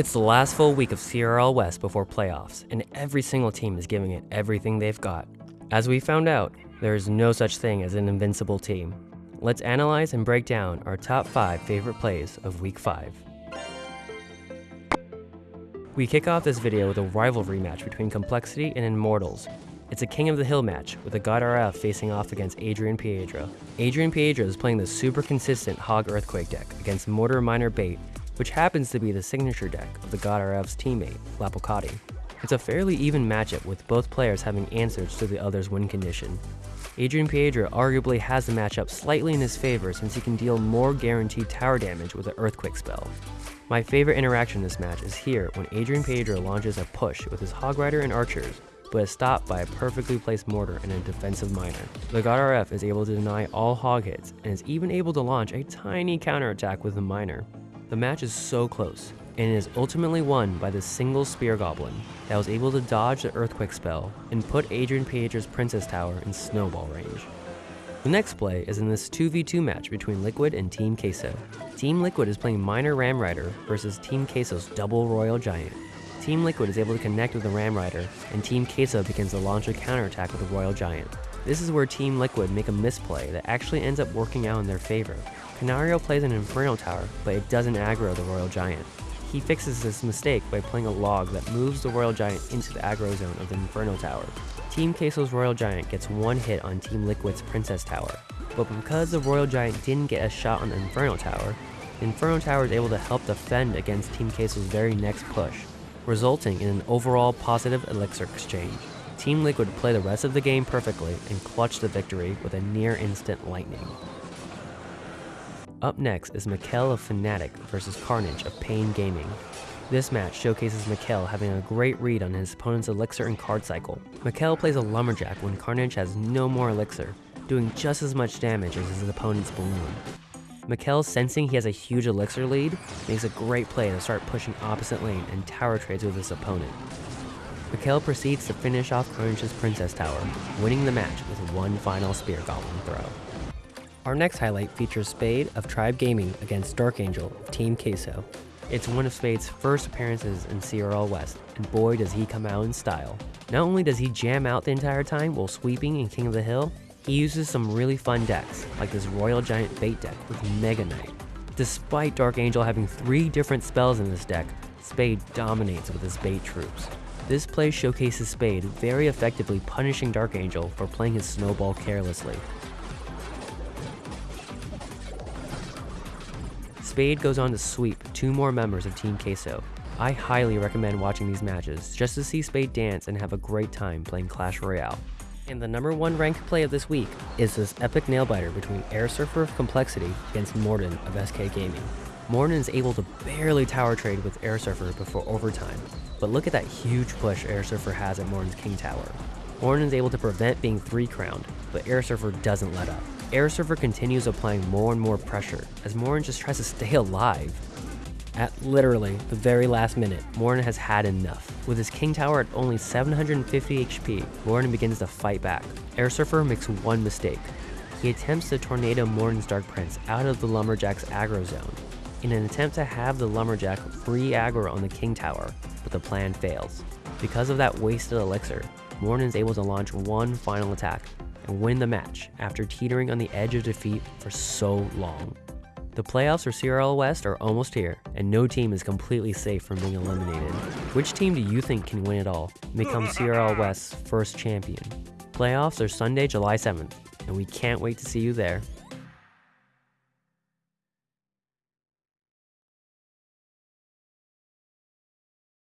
It's the last full week of CRL West before playoffs, and every single team is giving it everything they've got. As we found out, there is no such thing as an invincible team. Let's analyze and break down our top 5 favorite plays of Week 5. We kick off this video with a rivalry match between Complexity and Immortals. It's a King of the Hill match, with the God RF facing off against Adrian Piedra. Adrian Piedra is playing the super consistent Hog Earthquake deck against Mortar Miner Bait, which happens to be the signature deck of the God RF's teammate, Lapocati. It's a fairly even matchup with both players having answers to the other's win condition. Adrian Piedra arguably has the matchup slightly in his favor since he can deal more guaranteed tower damage with an Earthquake spell. My favorite interaction in this match is here when Adrian Piedra launches a push with his Hog Rider and Archers, but is stopped by a perfectly placed mortar and a defensive miner. The God RF is able to deny all hog hits and is even able to launch a tiny counterattack with the miner. The match is so close, and is ultimately won by the single Spear Goblin that was able to dodge the Earthquake spell and put Adrian Piedra's Princess Tower in snowball range. The next play is in this 2v2 match between Liquid and Team Queso. Team Liquid is playing Miner Ram Rider versus Team Queso's Double Royal Giant. Team Liquid is able to connect with the Ram Rider, and Team Queso begins to launch a counterattack with the Royal Giant. This is where Team Liquid make a misplay that actually ends up working out in their favor. Canario plays an Inferno Tower, but it doesn't aggro the Royal Giant. He fixes this mistake by playing a log that moves the Royal Giant into the aggro zone of the Inferno Tower. Team Queso's Royal Giant gets one hit on Team Liquid's Princess Tower, but because the Royal Giant didn't get a shot on the Inferno Tower, the Inferno Tower is able to help defend against Team Queso's very next push, resulting in an overall positive elixir exchange. Team Liquid play the rest of the game perfectly and clutch the victory with a near instant lightning. Up next is Mikkel of Fnatic versus Carnage of Pain Gaming. This match showcases Mikkel having a great read on his opponent's elixir and card cycle. Mikkel plays a Lumberjack when Carnage has no more elixir, doing just as much damage as his opponent's balloon. Mikkel, sensing he has a huge elixir lead, makes a great play to start pushing opposite lane and tower trades with his opponent. Mikkel proceeds to finish off Carnage's Princess Tower, winning the match with one final Spear Goblin throw. Our next highlight features Spade of Tribe Gaming against Dark Angel of Team Queso. It's one of Spade's first appearances in CRL West, and boy does he come out in style. Not only does he jam out the entire time while sweeping in King of the Hill, he uses some really fun decks, like this Royal Giant Bait deck with Mega Knight. Despite Dark Angel having three different spells in this deck, Spade dominates with his bait troops. This play showcases Spade very effectively punishing Dark Angel for playing his snowball carelessly. Spade goes on to sweep two more members of Team Queso. I highly recommend watching these matches just to see Spade dance and have a great time playing Clash Royale. And the number one ranked play of this week is this epic nailbiter between Air Surfer of Complexity against Morden of SK Gaming. Morden is able to barely tower trade with Air Surfer before overtime, but look at that huge push Air Surfer has at Morden's King Tower. Morden is able to prevent being 3 crowned, but Air Surfer doesn't let up. Air Surfer continues applying more and more pressure as Morden just tries to stay alive. At literally the very last minute, Morden has had enough. With his King Tower at only 750 HP, Morden begins to fight back. Air Surfer makes one mistake. He attempts to tornado Morden's Dark Prince out of the Lumberjack's aggro zone, in an attempt to have the Lumberjack free aggro on the King Tower, but the plan fails. Because of that wasted elixir, Morden is able to launch one final attack and win the match after teetering on the edge of defeat for so long. The playoffs for CRL West are almost here, and no team is completely safe from being eliminated. Which team do you think can win it all and become CRL West's first champion? Playoffs are Sunday, July 7th, and we can't wait to see you there.